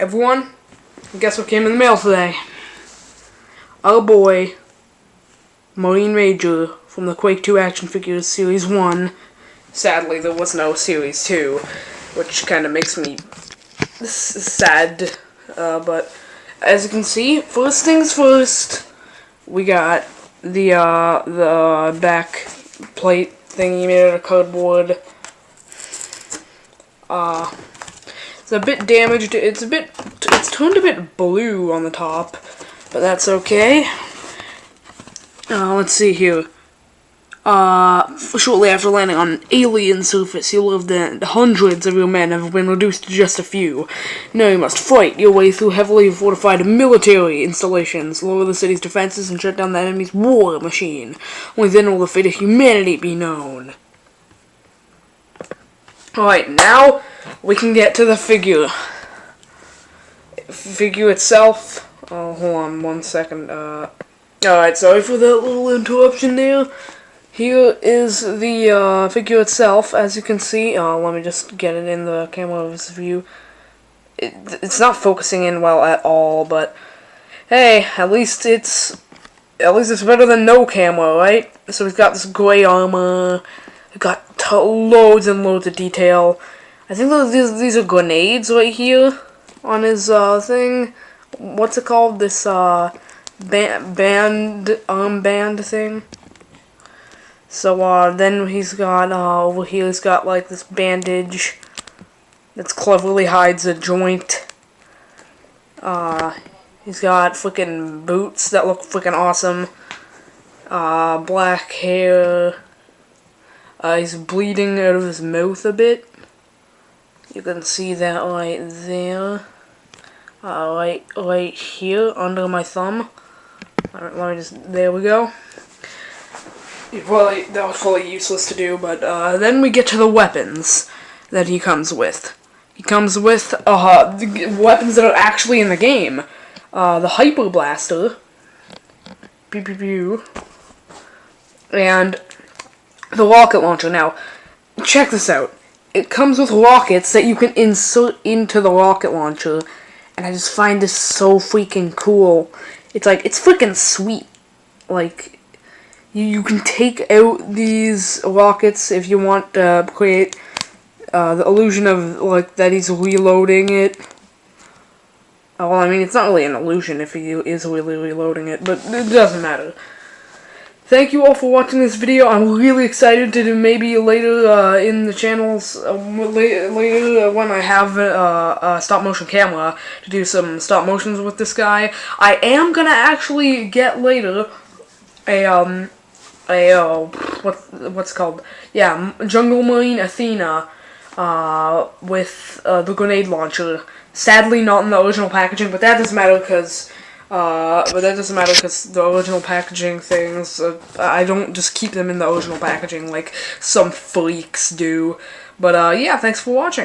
Everyone, guess what came in the mail today? Our boy, Marine Ranger from the Quake 2 Action Figures Series 1. Sadly, there was no Series 2, which kind of makes me sad. Uh, but as you can see, first things first, we got the uh, the back plate thingy made out of cardboard. Uh, it's a bit damaged. It's a bit, it's turned a bit blue on the top, but that's okay. Uh, let's see here. Uh, shortly after landing on an alien surface, you learned that hundreds of your men have been reduced to just a few. Now you must fight your way through heavily fortified military installations, lower the city's defenses, and shut down the enemy's war machine. Only then will the fate of humanity be known. Alright, now we can get to the figure. Figure itself. Oh, hold on one second. Uh, Alright, sorry for that little interruption there. Here is the uh, figure itself, as you can see. Uh, let me just get it in the camera's view. It, it's not focusing in well at all, but hey, at least it's at least it's better than no camera, right? So we've got this gray armor. We've got loads and loads of detail. I think those, these, these are grenades right here on his uh, thing. What's it called? This uh, band, band armband thing. So uh, then he's got uh, over here. He's got like this bandage that cleverly hides a joint. Uh, he's got freaking boots that look freaking awesome. Uh, black hair. Uh, he's bleeding out of his mouth a bit. You can see that right there. Uh, right, right here under my thumb. Alright, let me just, there we go. Well, that was fully useless to do, but uh, then we get to the weapons that he comes with. He comes with uh, weapons that are actually in the game. Uh, the Hyper Blaster. Pew pew pew. And the rocket launcher. Now, check this out it comes with rockets that you can insert into the rocket launcher. And I just find this so freaking cool. It's like, it's freaking sweet. Like, you, you can take out these rockets if you want to create uh, the illusion of, like, that he's reloading it. Well, I mean, it's not really an illusion if he is really reloading it, but it doesn't matter. Thank you all for watching this video. I'm really excited to do maybe later uh, in the channels, uh, later, later when I have uh, a stop motion camera to do some stop motions with this guy. I am gonna actually get later a um a uh, what what's called yeah Jungle Marine Athena uh, with uh, the grenade launcher. Sadly, not in the original packaging, but that doesn't matter because uh, but that doesn't matter because the original packaging things, uh, I don't just keep them in the original packaging like some freaks do. But uh, yeah, thanks for watching.